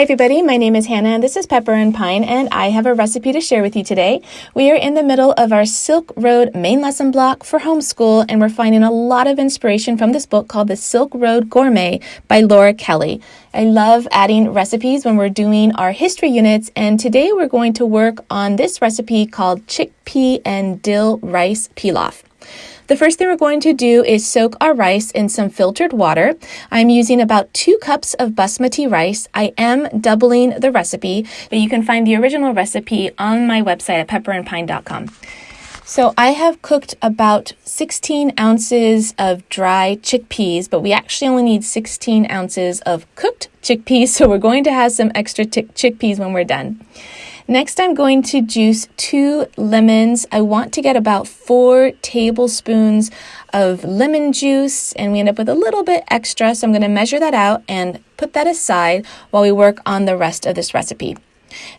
Hi, everybody. My name is Hannah, and this is Pepper and Pine, and I have a recipe to share with you today. We are in the middle of our Silk Road main lesson block for homeschool, and we're finding a lot of inspiration from this book called The Silk Road Gourmet by Laura Kelley. I love adding recipes when we're doing our history units, and today we're going to work on this recipe called chickpea and dill rice pilaf. The first thing we're going to do is soak our rice in some filtered water. I'm using about two cups of basmati rice. I am doubling the recipe, but you can find the original recipe on my website at pepperandpine.com. So I have cooked about 16 ounces of dry chickpeas, but we actually only need 16 ounces of cooked chickpeas, so we're going to have some extra chickpeas when we're done. Next, I'm going to juice two lemons. I want to get about four tablespoons of lemon juice, and we end up with a little bit extra, so I'm going to measure that out and put that aside while we work on the rest of this recipe.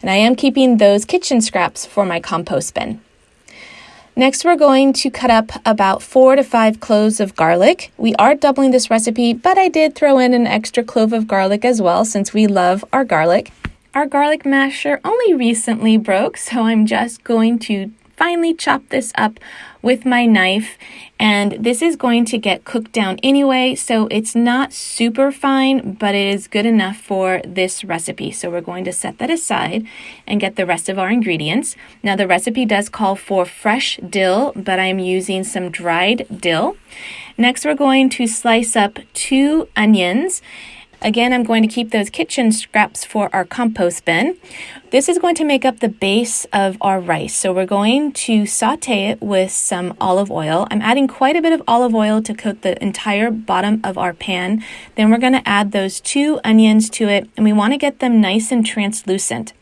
And I am keeping those kitchen scraps for my compost bin. Next, we're going to cut up about four to five cloves of garlic. We are doubling this recipe, but I did throw in an extra clove of garlic as well since we love our garlic. Our garlic masher only recently broke, so I'm just going to finely chop this up with my knife. And this is going to get cooked down anyway so it's not super fine but it is good enough for this recipe. So we're going to set that aside and get the rest of our ingredients. Now the recipe does call for fresh dill but I'm using some dried dill. Next we're going to slice up two onions Again, I'm going to keep those kitchen scraps for our compost bin. This is going to make up the base of our rice. So we're going to saute it with some olive oil. I'm adding quite a bit of olive oil to coat the entire bottom of our pan. Then we're going to add those two onions to it and we want to get them nice and translucent.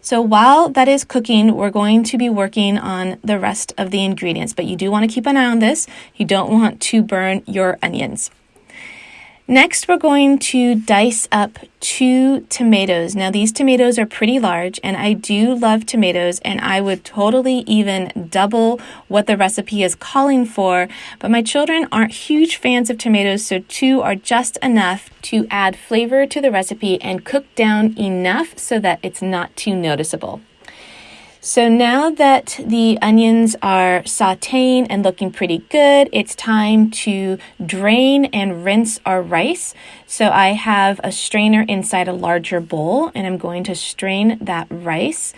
So while that is cooking, we're going to be working on the rest of the ingredients, but you do want to keep an eye on this. You don't want to burn your onions. Next, we're going to dice up two tomatoes. Now, these tomatoes are pretty large, and I do love tomatoes, and I would totally even double what the recipe is calling for. But my children aren't huge fans of tomatoes, so two are just enough to add flavor to the recipe and cook down enough so that it's not too noticeable. So now that the onions are sauteing and looking pretty good, it's time to drain and rinse our rice. So I have a strainer inside a larger bowl and I'm going to strain that rice.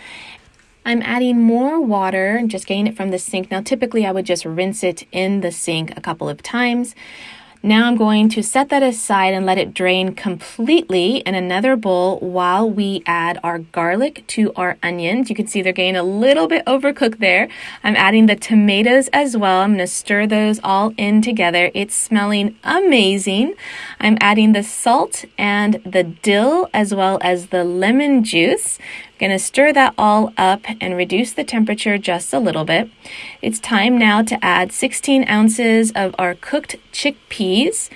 I'm adding more water, just getting it from the sink. Now, typically I would just rinse it in the sink a couple of times. Now I'm going to set that aside and let it drain completely in another bowl while we add our garlic to our onions. You can see they're getting a little bit overcooked there. I'm adding the tomatoes as well. I'm going to stir those all in together. It's smelling amazing. I'm adding the salt and the dill as well as the lemon juice. Going to stir that all up and reduce the temperature just a little bit. It's time now to add 16 ounces of our cooked chickpeas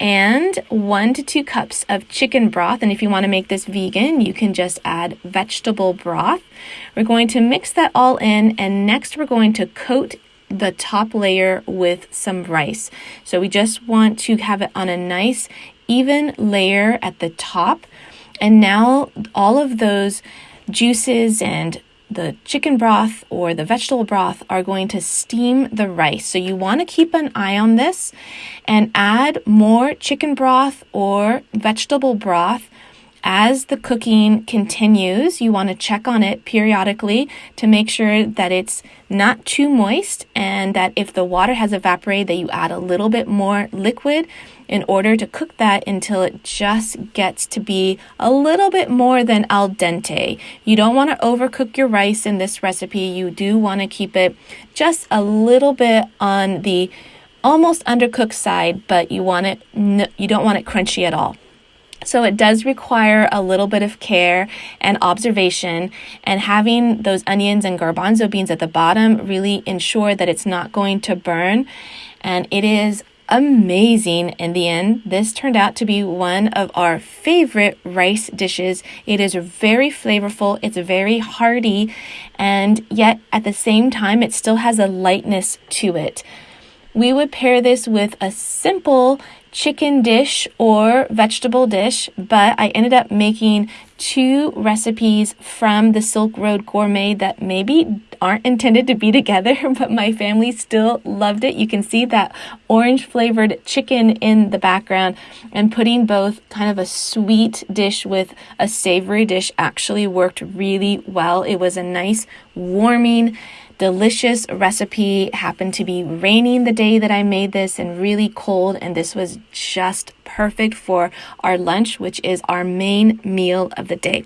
and one to two cups of chicken broth. And if you want to make this vegan, you can just add vegetable broth. We're going to mix that all in, and next we're going to coat the top layer with some rice. So we just want to have it on a nice, even layer at the top. And now all of those juices and the chicken broth or the vegetable broth are going to steam the rice. So you want to keep an eye on this and add more chicken broth or vegetable broth as the cooking continues, you want to check on it periodically to make sure that it's not too moist and that if the water has evaporated that you add a little bit more liquid in order to cook that until it just gets to be a little bit more than al dente. You don't want to overcook your rice in this recipe. You do want to keep it just a little bit on the almost undercooked side, but you want it you don't want it crunchy at all. So it does require a little bit of care and observation and having those onions and garbanzo beans at the bottom really ensure that it's not going to burn. And it is amazing in the end. This turned out to be one of our favorite rice dishes. It is very flavorful, it's very hearty, and yet at the same time, it still has a lightness to it. We would pair this with a simple chicken dish or vegetable dish, but I ended up making two recipes from the Silk Road Gourmet that maybe aren't intended to be together, but my family still loved it. You can see that orange flavored chicken in the background, and putting both kind of a sweet dish with a savory dish actually worked really well. It was a nice, warming, delicious recipe. Happened to be raining the day that I made this and really cold, and this was just perfect for our lunch, which is our main meal of the day.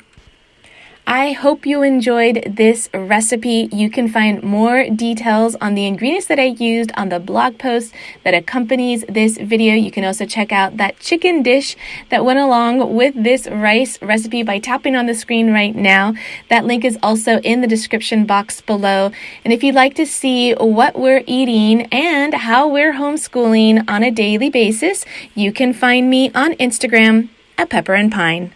I hope you enjoyed this recipe. You can find more details on the ingredients that I used on the blog post that accompanies this video. You can also check out that chicken dish that went along with this rice recipe by tapping on the screen right now. That link is also in the description box below. And if you'd like to see what we're eating and how we're homeschooling on a daily basis, you can find me on Instagram at Pepper and Pine.